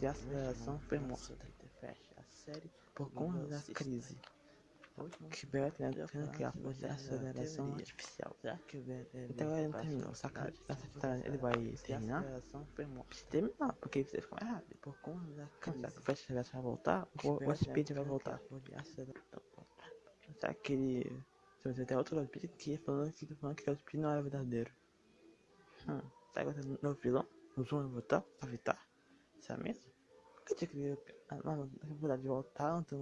ele a aceleração foi morta? Por conta da crise que Beto tendo que a força de aceleração artificial. Então ele não terminou, saca? Ele vai terminar? Terminar, porque você fica rápido. Por conta da crise. Que o Fast vai voltar? O Speed vai voltar? Será que ele. Se você tem outro Speed que falando que, que o Speed não era verdadeiro. Hum, que vai ter um novo vilão? O Zoom vai voltar? Pra evitar? Será mesmo? Por que tinha que. Ah, não, na verdade, voltar, então.